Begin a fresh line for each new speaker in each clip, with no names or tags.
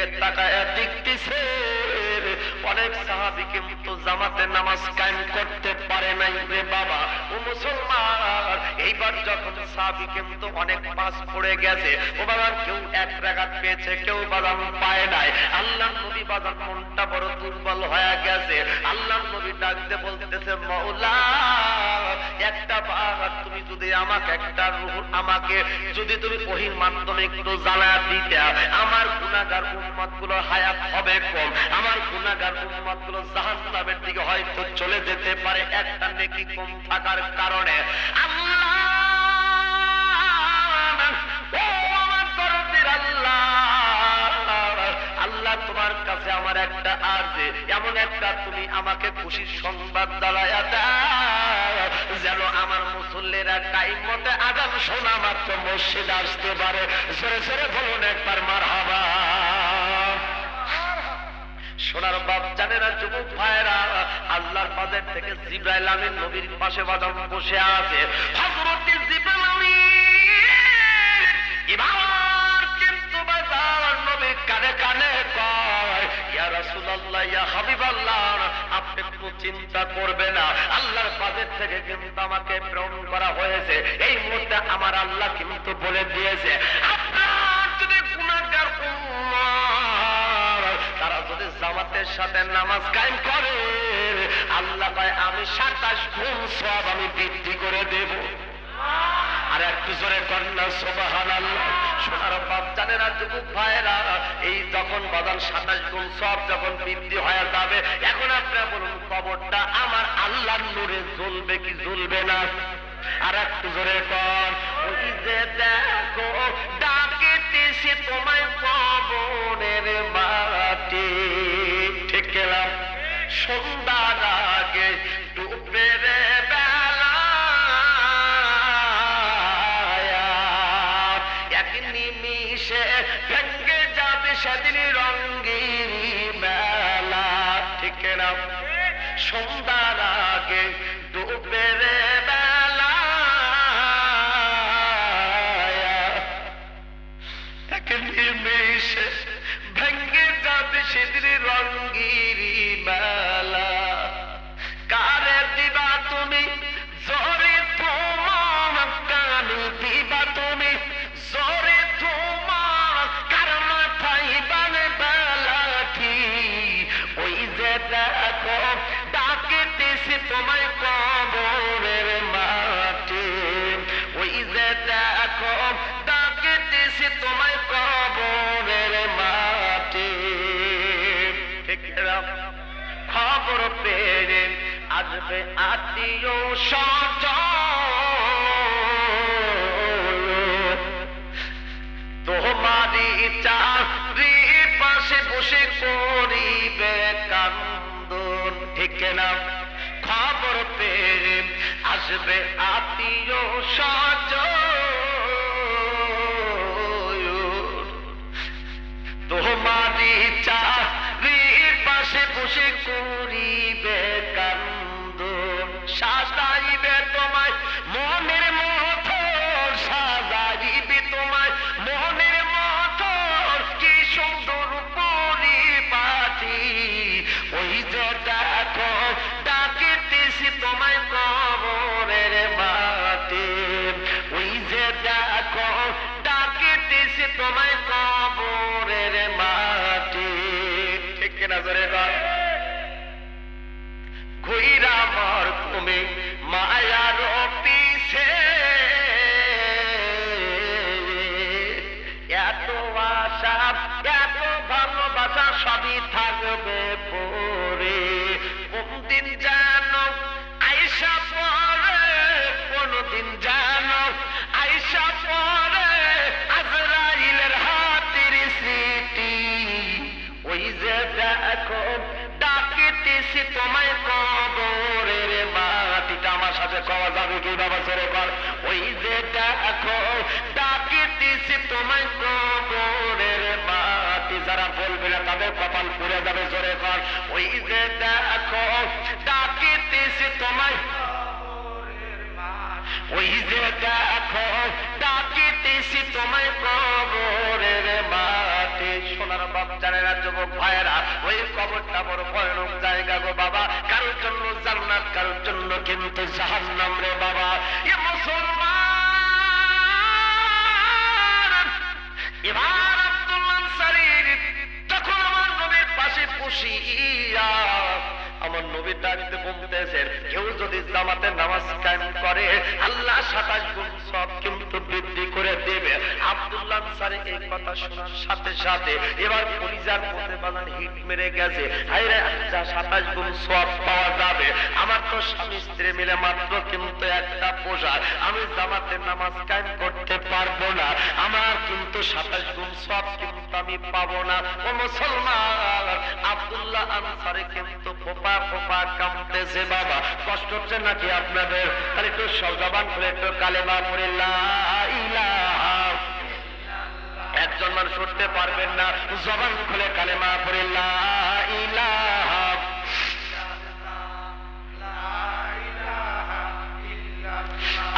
দিকে তাকায় দেখতেছে। অনেক সাহাবি কিন্তু জামাতে নামাজ কায়েম করতে পারে নাই রে বাবা। ও মুসলমান, এইবার যখন সাহাবি কিন্তু অনেক পাস পড়ে গেছে, ও বাবার কেউ এক রাগাত পেয়েছে, কেউ বাদাম পায় নাই। আল্লাহ নবী বাদাম মনটা বড় দুর্বল হয়ে গেছে। আল্লাহ নবী ডাকতে বলতেছে, মৌলা, একটা বার তুমি যদি আমাকে, একটা রূহ আমাকে যদি তুমি ওহির মাধ্যমে একটু জানা দিতে, আমার গুণাগার উম্মতগুলো হায়াত হবে কম। আমার গুণাগার গুলো জাহান নামের দিকে হয়তো চলে যেতে পারে একটা নেকি কম থাকার কারণে। তোমার কাছে আমার একটা আর্জে, এমন একটা তুমি আমাকে খুশির সংবাদ দাঁড়ায়া দাও, যেন আমার মুসল্লিরা টাইম মতে আগাম শোনা মাত্র মসজিদ আসতে পারে। সরে সরে বলুন একবার মার হাবা সোনার বাপ জানে না যুবক ভাইরা আল্লাহর বাজার থেকে জিব্রাইল আমিন নবীর পাশে বাদাম বসে আছে। চিন্তা করবে না, আল্লাহর থেকে কিন্তু আমাকে এই আমার আল্লাহ কিন্তু বলে দিয়েছে, আপনার যদি গুনাহগার জামাতের সাথে নামাজ কায়েম করে। আল্লাহ কয়, আমি সাতাশ গুণ সব আমি বৃদ্ধি করে দেব। আর একটু জোরে কন্যা সোবাহান সোনার বাপ জানে না, যুবক ভাইরা এই যখন বাদান সাতাশ গুণ সব যখন বৃদ্ধি হয়ে যাবে, এখন আপনারা বলুন, কবরটা আমার আল্লাহর নূরে জ্বলবে কি জ্বলবে না? আর একটু জোরে কর ওই যে দেখো ডাকিতেছি তোমায় পবনের মাটি। ঠিক গেলাম সন্ধ্যার আগে দেখো ডাকিতেছি তোমায় কবরের মাটি। ওই যে দেখো তোমায় কবরের মাটি। খবর পেয়ে আসবে আত্মীয় সজ তোমারই চাকরি পাশে বসে করিবে নাও খবর পেয়ে আসবে আত্মীয় সজ তোমারই চা পাশে বসে করিবে। সাথে কওয়া যাবে কি বাবা চলে কর। ওই যে দেখো ডাকিতেছি তোমায় কবরের মাটি যারা বলবে না, তাদের কপাল পুড়ে যাবে, জোরে কর। ওই যে দেখো ডাকিতেছি তোমায় ওই যে দেখো ডাকিতেছি তোমায় কবরের মাটি সোনার বাপ জানে ভাইয়েরা, ওই কবরটা বড় ভয়ানক জাহান্নাম রে বাবা, এ মুসলমান। এবার আব্দুল আনসারির তখন আমার নবীর পাশে বসিয়া আমার নবীর ডাকতে বলতেছেন কেউ যদি জামাতে নামাজ কায়েম করে, আল্লাহ সাতাশ গুণ সব বৃদ্ধি করে দেবে। আব্দুল্লাহ আনসারী এই কথা শোনার সাথে সাথে এবার পরিজার মধ্যে বাজান হিট মেরে গেছে। হাইরে যা সাতাশ গুণ সব পাওয়া যাবে। আমার তো স্বামী স্ত্রী মিলে মাত্র কিন্তু একটা পোশাক। আমি জামাতে নামাজ কায়েম করতে পারব না। আমার কিন্তু সাতাশ গুণ সব কিন্তু আমি পাবো না। ও মুসলমান, আব্দুল্লাহ আনসারে কিন্তু ফোপা ফোপা কামতেছে বাবা। কষ্ট হচ্ছে নাকি আপনাদের? তাহলে একটু সজাবান করে একটু কালেমা পড়ে একজন মানুষ উঠতে পারবেন না, জবান খুলে কালেমা লা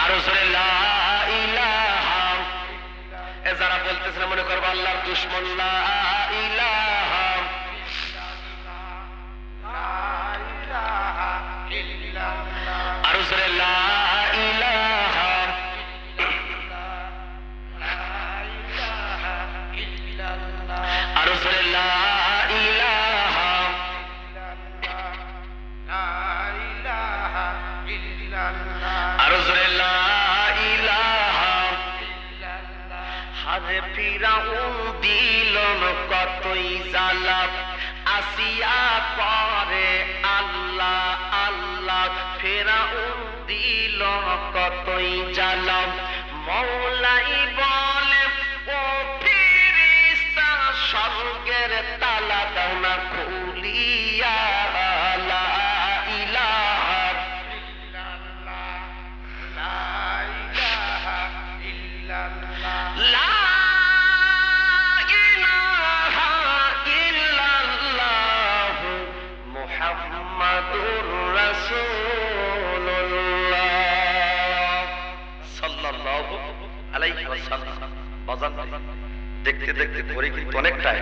আরও জোরে যারা বলতেছেন মনে করব আল্লাহ দুশ্মন দেখতে দেখতে পরে কিন্তু অনেকটাই।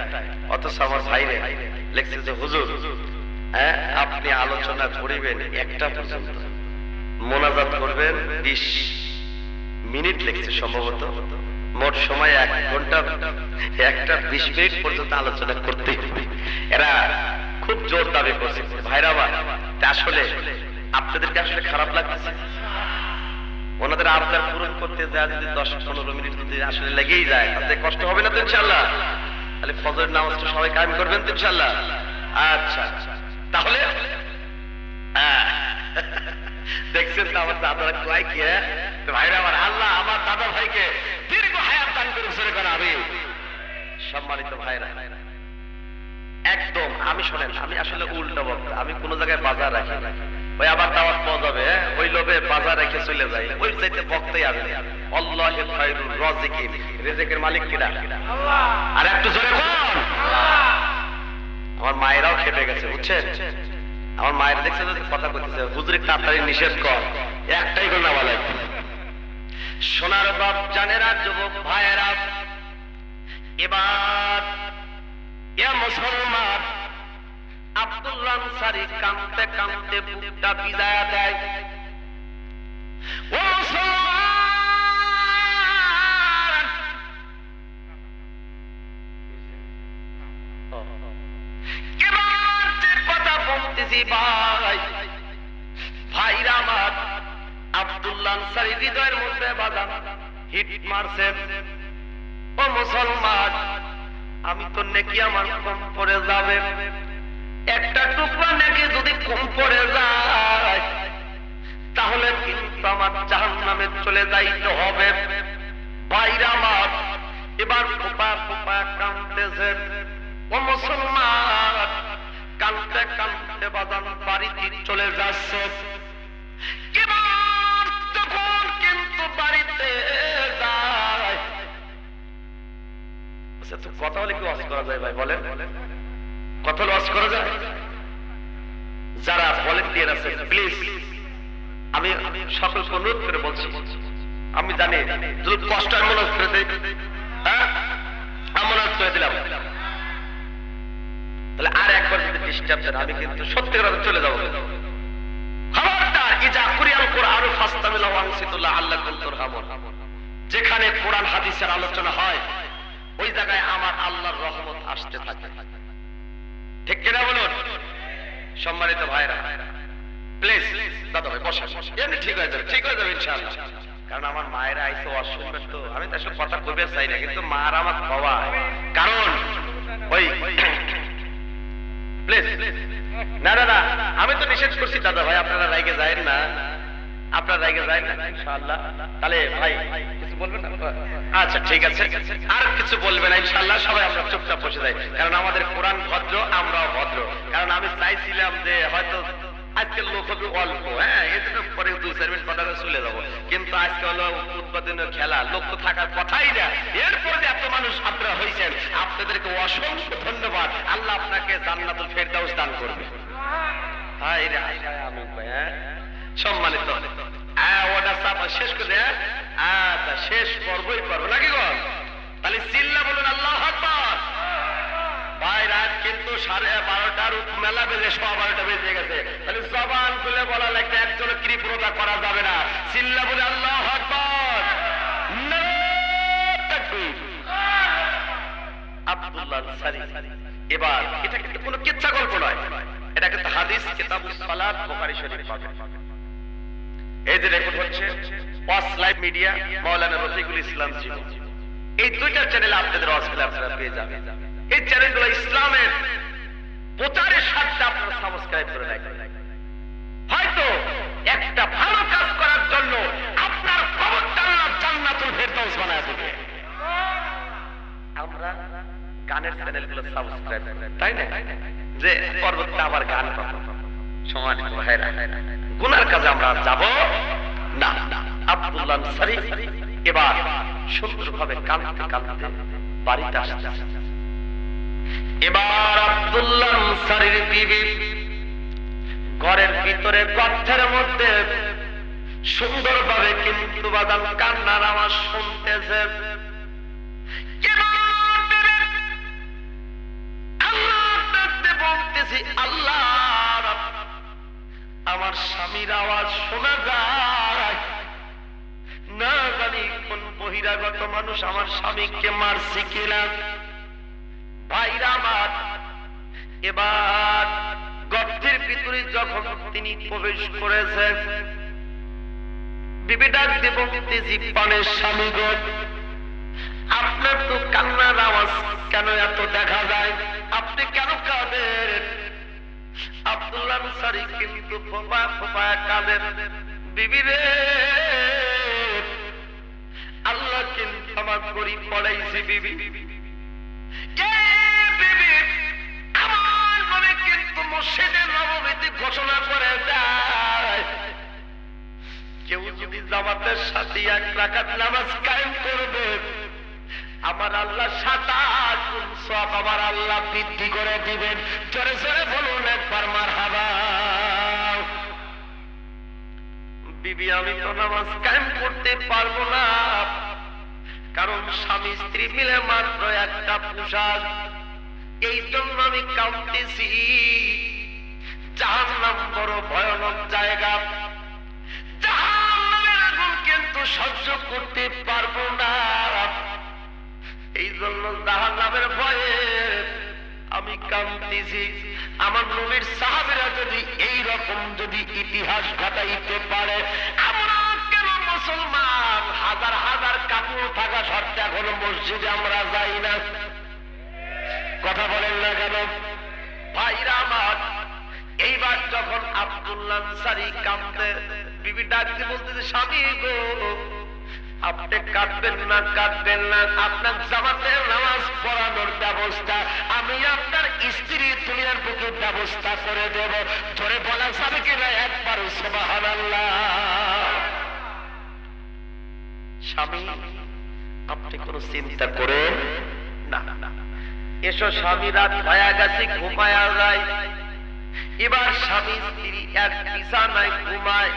অথচ আমার ভাইরে লেখছে যে, হুজুর হ্যাঁ আপনি আলোচনা করিবেন একটা পর্যন্ত। মোনাজাত করবেন বিশ মিনিট লেগেছে সম্ভবত। মোট সময় এক ঘণ্টা, একটা বিশ মিনিট পর্যন্ত আলোচনা করতে এরা খুব জোর দাবি করছে। ভাইরা আমার তা আসলে আপনাদেরকে আসলে খারাপ লাগতেছে? ওনাদের আবদার পূরণ করতে যায় যদি দশ পনেরো মিনিট যদি আসলে লেগেই যায়, তাতে কষ্ট হবে না তো ইনশাল্লাহ তাহলে ফজরের নামাজটা সবাই কায়েম করবেন তো ইনশাল্লাহ আচ্ছা তাহলে হ্যাঁ। দেখছেন তো আমার দাদার কয় কি হ্যাঁ? ভাইরা আমার আল্লাহ, আমার দাদা ভাইকে দীর্ঘ হায়াত দান করে শুরু করা আমি সম্মানিত ভাইরা, একদম, আমি শোনেন, আমি আসলে উল্টা বক্তা, আমি কোন জায়গায় বাজার রাখি না ওই আবার দাওয়াত পাওয়া যাবে হ্যাঁ? ওই লোভে বাজার রেখে চলে যায়। ওই চাইতে বক্তাই আমি আল্লাহ খায়রুর রাজিকিন রিজিকের মালিক কিনা? আর একটু জোরে বল। আমার মায়েরাও খেপে গেছে বুঝছেন? আমার মায়ের দেখছে যে কথা বলতেছে? হুজুরি তাড়াতাড়ি নিষেধ কর। একটাই করে বলে। সোনার বাপ জানেরা যুবক ভাইয়েরা। এবার এ মুসলমান আব্দুল্লাহ আনসারী কাঁদতে কাঁদতে বুকটা বিদায় দেয়। ভাই, ভাইরা আমার আব্দুল্লাহ হিট মারছেন। ও মুসলমান, আমি তো নেকি আমার কম পড়ে যাবে একটা টুকরা নেকি যদি কম পড়ে যায়, তাহলে কিন্তু আমার জাহান নামে চলে যাইতে হবে। বাইরে আমার, এবার ফোপা ফোপা কাঁদতেছে। ও মুসলমান কাঁদতে কাঁদতে বাদান বাড়িতে চলে যাচ্ছে। কিন্তু বাড়িতে যায়। আচ্ছা কথা বলে কি ওয়াজ করা যায় ভাই, বলেন। কথা ওয়াজ করা যায়? যারা ভলেন্টিয়ার আছে প্লিজ আমি সকলকে অনুরোধ করে বলছি, আমি জানি যদি কষ্ট মনে করে দিই। হ্যাঁ? মনে করে দিলাম। তাহলে আর একবার যদি ডিস্টার্ব দেন, আমি কিন্তু সত্যি কথা চলে যাব। খবরদার, ইজা কুরিয়াল কোরআন ফাস্তামিলা ওয়ানসিতুল্লাহ আল্লাহ কুনতুর হামর যেখানে কোরআন, হাদিসের আলোচনা হয়, ওই জায়গায় আমার আল্লাহর রহমত আসতে থাকে। ঠিক কিনা বলুন? সম্মানিত ভাইরা প্লিজ দাদা ভাই বসা এমনি ঠিক হয়ে যাবে, ঠিক হয়ে যাবে ইনশাআল্লাহ। কারণ আমার মায়েরা আইসে শুনবে তো, আমি তো আসলে কথা কবে চাই না, কিন্তু মার আমার বাবা কারণ, ওই প্লিজ না না না, আমি তো নিষেধ করছি, দাদা ভাই, আপনারা রাইগে যায় না। আপনারা যায়েন না ইনশাআল্লাহ তাহলে ভাই কিছু বলবেন আচ্ছা ঠিক আছে আর কিছু বলবেন ইনশাআল্লাহ সবাই আমরা চুপচাপ বসে যাই কারণ আমাদের কোরআন ভদ্র আমরাও ভদ্র কারণ আমি চাইছিলাম যে হয়তো আজকের লোক হবে অল্প হ্যাঁ পরে দুই চার মিনিট কথা চলে যাব কিন্তু আজকে হলো উৎপাদনের খেলা লোক তো থাকার কথাই না এরপর যে এত মানুষ আপনারা হয়েছেন আপনাদেরকে অসংখ্য ধন্যবাদ আল্লাহ আপনাকে জান্নাতুল ফেরদাউস দান করবে রে হ্যাঁ সম্মানিত। শেষ করে হ্যাঁ? শেষ করবোই করব নাকি গো? তাহলে চিল্লা বলুন, আল্লাহ ভাই, রাত কিন্তু সাড়ে বারোটার মেলা বেজে, সোয়া বারোটা বেজে গেছে। তাহলে খুলে বলা একজন করা যাবে না। চিল্লা বলে, আল্লাহ এবার, এটা কিন্তু কোনো কিচ্ছা গল্প নয়। এটা কিন্তু হাদিস, কিতাবুস সালাত, বুখারী যে রেকর্ড হচ্ছে ওয়াস লাইভ মিডিয়া মাওলানা রফিকুল ইসলাম জীবন এই দুইটা চ্যানেলে আপনাদের ওয়াজগুলো আপনারা পেয়ে যাবেন। এই চ্যানেলগুলো ইসলামের প্রচারের স্বার্থে আপনারা সাবস্ক্রাইব করে রাখবেন। হয়তো একটা ভালো কাজ করার জন্য আপনার কবরটা আল্লাহ জান্নাতুল ফেরদাউস বানায় দেবে। আমরা গানের চ্যানেলগুলো সাবস্ক্রাইব করি, তাই না? যে পরবর্তীতে আবার গান পাবো। সমানিত ভাইরা গুনার কাজে আমরা যাব না। আব্দুল্লাহ আনসারী এবার সুন্দরভাবে কাঁদতে কাঁদতে বাড়িতে আসতে এবার আব্দুল্লাহ আনসারীর বিবি ঘরের ভিতরে গর্থের মধ্যে সুন্দরভাবে কিন্তু বাদাম কান্নার আওয়াজ শুনতেছে। বলতেছি, আল্লাহ আমার স্বামীর আওয়াজ শোনা যায়। না জানি কোন বহিরাগত মানুষ আমার স্বামীকে মারছে কিনা। ভাইরা আমার, এবার গর্তের ভিতরে যখন তিনি প্রবেশ করেছেন বিবি ডাক দেব তেজি পানের স্বামী আপনার তো কান্নার আওয়াজ কেন এত দেখা যায়? আপনি কেন কাঁদেন? আব্দুল্লাহ সারি কিন্তু ফোপা ফোপা কাঁদেন। বিবি রে, আল্লাহ কিন্তু আমার গরিব পড়াইছে বিবি। ঘোষণা করে দেয়, কেউ যদি জামাতের সাথে এক রাকাত নামাজ কায়েম করবে আমার আল্লাহ সাতাশ গুণ সব আমার আল্লাহ বৃদ্ধি করে দিবেন। জোরে জোরে বলুন একবার মার হাবা বিবি, আমি তো নামাজ কায়েম করতে পারব না। কারণ স্বামী স্ত্রী মিলে মাত্র একটা পোশাক। এই জন্য আমি কাঁদতেছি। নাম বড় ভয়ানক জায়গা। জাহান্নামের আগুন কিন্তু সহ্য করতে কামতেছি আমার নবীর সাহাবেরা যদি এই রকম যদি ইতিহাস ঘটাইতে পারে, আমরা কেন মুসলমান? হাজার হাজার কাপড় থাকা সত্ত্বে এখনও মসজিদে আমরা যাই না। কথা বলেন না কেন? ভাইরা আমার, এইবার যখন আব্দুল্লাহ সারি কামতে বিবি ডাকতে বলতেছে, স্বামী গো আপনি কাটবেন না কাটবেন না। আপনার জামাতের নামাজ পড়ানোর ব্যবস্থা, আমি আপনার স্ত্রী দুনিয়ার বুকে ব্যবস্থা করে দেব। ধরে বলা যাবে কিনা একবার সবাহান কোনো চিন্তা করেন? না এসো স্বামী এবার স্বামী, স্ত্রী এক বিছানায় ঘুমায়।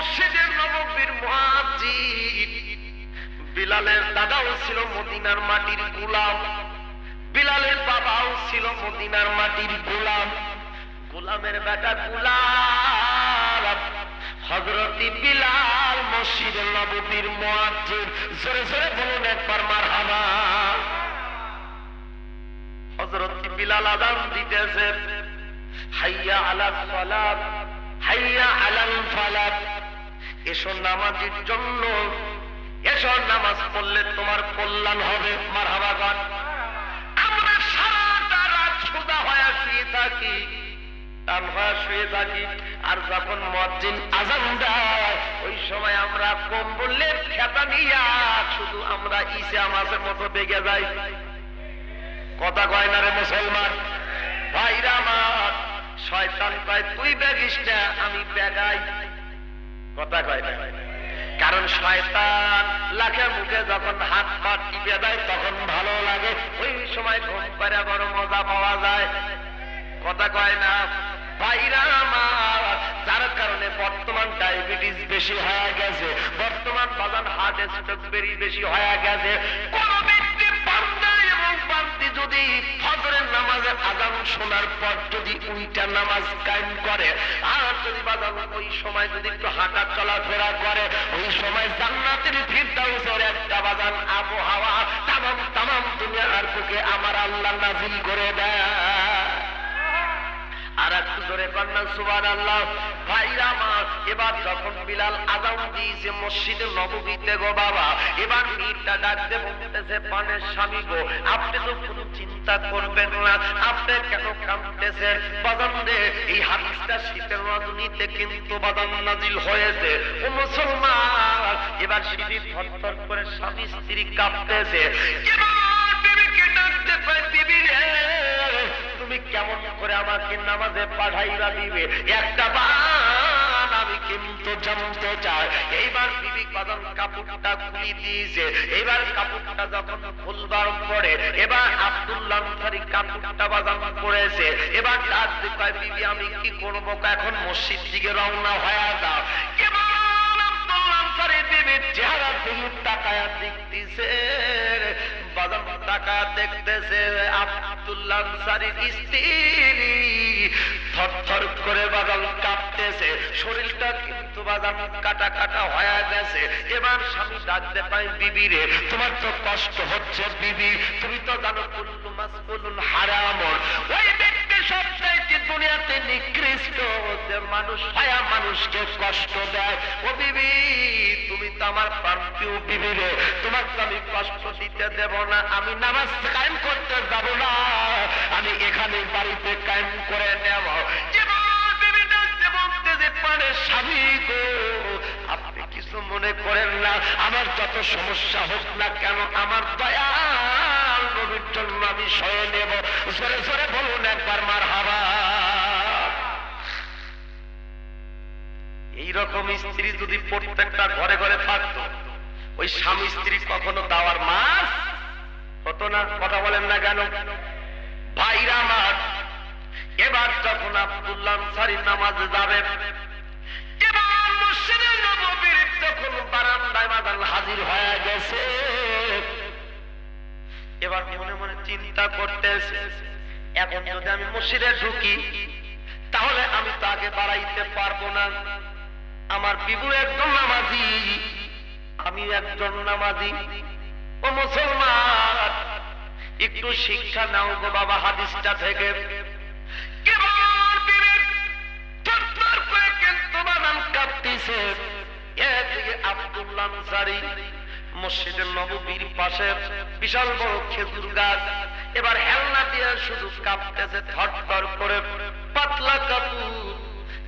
মসজিদের নববীর মুয়াজ্জিন বিলালের দাদাও ছিল মদিনার মাটির গোলাম। বিলালের বাবাও ছিল মদিনার মাটির গোলাম। গোলামের বেটা গোলাম। হজরতি বিলাল মসজিদ নববীর মুয়াজ্জিন জোরে জোরে বলুন একবার মারহাবা। হজরতি বিলাল আজান দিতেছে হাইয়া আলা সালাত হাইয়া আলাল ফালাত এসো নামাজের জন্য। এসো নামাজ পড়লে তোমার কল্যাণ হবে। মারহাবা গান আমরা সারাটা রাত সোজা হয়ে শুয়ে থাকি টান শুয়ে থাকি। আর যখন মসজিদ আজান দেয়, ওই সময় আমরা কম্বলের খেতা নিয়া শুধু আমরা ইসে আমাদের মতো বেগে যাই। কথা কয় না রে মুসলমান? ভাইরা আমার, শয়তান কয়, তুই বেগিস না, আমি বেগাই। কথা কয় না। কারণ শয়তান লাখে মুখে যখন হাত পা টিপে দেয়, তখন ভালো লাগে। ওই সময় ঘুম পারে বড় মজা পাওয়া যায়। কথা কয় না। ভাইরা যার কারণে বর্তমান ডায়াবেটিস বেশি হয়ে গেছে, বর্তমান বাজান হার্ট স্ট্রোক বেশি হয়ে গেছে। যদি ফজরের নামাজের আজান শোনার পর যদি উইটা নামাজ কায়েম করে, আর যদি বাজান ওই সময় যদি একটু হাঁটা চলাফেরা করে, ওই সময় জান্নাতের ফিরদাউসের একটা বাজান আবহাওয়া তামাম তামাম দুনিয়ার বুকে আমার আল্লাহ নাজিল করে দেয়। আর একটু ধরে পান্না সুবান আল্লাহ ভাইরা মা, এবার যখন বিলাল আজান দিয়েছে মসজিদে নববীতে গো বাবা, এবার মীরটা ডাকতে বলতেছে, পানের স্বামী গো, আপনি তো কোনো চিন্তা করবেন না। আপনি কেন কাঁদতেছেন? বাদাম এই হাদিসটা শীতের রজনীতে কিন্তু বাদাম নাজিল হয়েছে। ও মুসলমান, এবার করে স্বামী স্ত্রী তুমি কেমন করে আমাকে নামাজে পাঠাইবা দিবে? একটা আমি কিন্তু জানতে চাই এইবার বিবি কদম কাপড়টা খুলি দিয়েছে। এইবার কাপড়টা যখন খুলবার পরে, এবার আব্দুল্লাহ আনসারী কাপড়টা বাজান করেছে এবার ডাক কয়, বিবি, আমি কি করব? এখন মসজিদ দিকে রওনা হয়ে এবার আব্দুল্লাহ আনসারী বিবির চেহারা দিকে তাকায়া দেখতেছে। টাকা দেখতেছে আব্দুল্লাহ স্ত্রী। করে কাঁপতেছে। শরীরটা কিন্তু বাদাম কাটা কাটা হয়ে গেছে। এবার স্বামী ডাকতে পাই বিবি রে, তোমার তো কষ্ট হচ্ছে, বিবি। তুমি তো জানো কুল্লু মাসকুলুন ওই সবচাইতে দুনিয়াতে নিকৃষ্ট যে মানুষ হায়া মানুষকে কষ্ট দেয়। ও বিবি, তুমি তো আমার প্রান্তীয় বিবি রে। তোমার তো আমি কষ্ট দিতে দেব না, আমি নামাজ কায়েম করতে যাব না। আমি এখানে বাড়িতে কায়েম করে নেব। আপনি কিছু মনে করেন না। আমার যত সমস্যা হোক না কেন, আমার দয়াল নবীর জন্য আমি সয়ে নেব। জোরে জোরে বলুন একবার মার হাবা এইরকম স্ত্রী যদি প্রত্যেকটা ঘরে ঘরে থাকতো, ওই স্বামী স্ত্রী কখনো দাওয়ার মাস হতো না, কথা বলেন না কেন? ভাইরা আমার এবার যখন আব্দুল্লাহ সারি নামাজে যাবে, এবার মসজিদের নববীর যখন বারান্দায় মাদান হাজির গেছে, এবার চিন্তা করতেছে, এখন যদি আমি মসজিদে আমি তো আগে বাড়াইতে পারব না। আমার বিবু একজন নামাজি। আমি একজন নামাজি। ও মুসলমান, একটু শিক্ষা নাও গো বাবা, হাদিসটা থেকে। বিশাল বড় খেজুর এবার হেলনা দিয়ে শুধু কাঁপতেছে থরথর করে, পাতলা কাপুর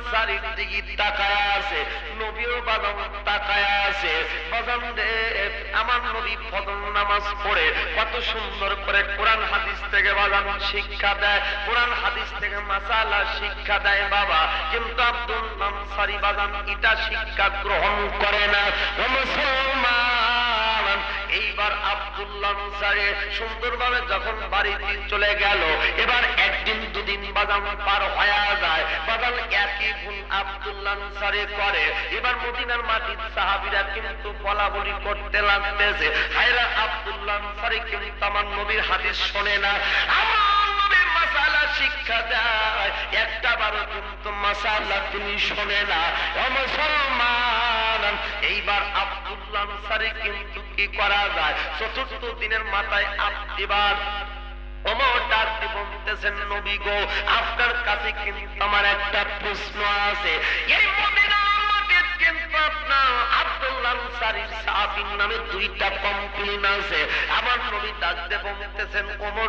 আনসারীর দিকে তাকায় আছে তাকায় আছে। আমার নবী নামাজ পড়ে, কত সুন্দর করে কোরআন হাদিস থেকে বাজান শিক্ষা দেয়, কোরআন হাদিস থেকে মাসালা শিক্ষা দেয় বাবা। কিন্তু আব্দুল শিক্ষা গ্রহণ করে না। মুসলমান এইবার আব্দুল্লাহ আনসারী সুন্দরভাবে যখন বাড়িতে চলে গেল, এবার একদিন দুদিন বাদাম পার হয়ে যায়। বাদাম একই গুণ আব্দুল্লাহ আনসারী করে। এবার মদিনার মাটির সাহাবিরা কিন্তু বলা বলি করতে লাগতেছে। হায়রা আব্দুল্লাহ আনসারী কিন্তু আমার নবীর হাদিস শোনে না। আমার মাসালা শিক্ষা দেয়। একটা বারো কিন্তু মাসালা শোনে না। মুসলমান, এইবার কিন্তু কি করা যায়? চতুর্থ দিনের মাথায় আমার দুইটা আছে। আমার নবী ডাক দিয়ে বলতেছেন, ওমর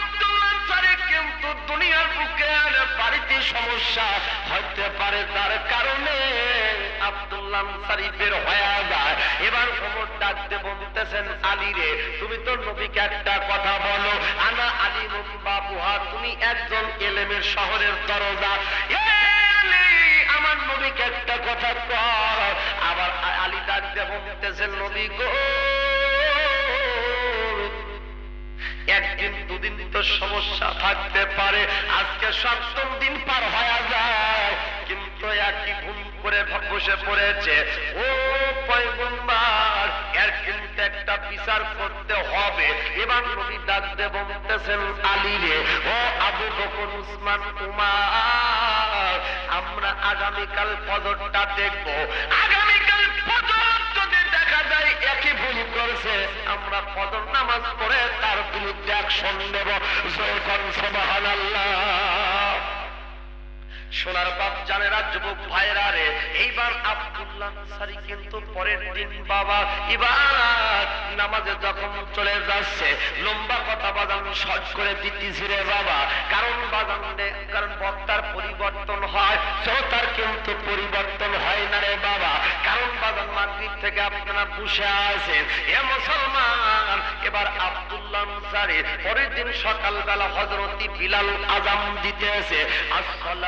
আনসারী কিন্তু দুনিয়ার বুকে আর বাড়িতে সমস্যা হতে পারে তার কারণে আব্দুল্লাহ বের হয়ে যায়। এবার ওমর ডাকতে বলতেছেন, আলী রে, তুমি তো নবীকে একটা কথা বলো। আনা আলী বাবুহা তুমি একজন এলেমের শহরের দরজা। আমার নবীকে একটা কথা কর। আবার আলী ডাকতে বলতেছেন, নবী গো একদিন দুদিন তো সমস্যা থাকতে পারে। আজকে সপ্তম দিন পার হয়ে যায়। কিন্তু একই ভুল করে বসে পড়েছে। ও পয়গম্বর, এর কিন্তু একটা বিচার করতে হবে। এবার নবী ডাকতে বলতেছেন, আলী রে, ও আবু বকর, উসমান, উমার, আমরা আগামীকাল ফজরটা দেখব। আগামীকাল ফজর যদি একই ভুল করেছে। আমরা ফজর নামাজ পড়ে তার বিরুদ্ধে অ্যাকশন নেব। সবাহ সুবহানাল্লাহ। সোনার বাপ জানেরা যুবক ভাইরা রে। এইবার আব্দুল্লাহ সারি কিন্তু পরের দিন বাবা এবার নামাজে যখন চলে যাচ্ছে, লম্বা কথা বাজান সজ করে দিতেছি রে বাবা। কারণ বাজান কারণ বক্তার পরিবর্তন হয়, শ্রোতার কিন্তু পরিবর্তন হয় না রে বাবা। কারণ বাজান মাগরিব থেকে আপনারা বসে আছেন। এ মুসলমান, এবার আব্দুল্লাহ সারি পরের দিন সকালবেলা হজরতি বিলাল আজাম দিতেছে, আসসালাম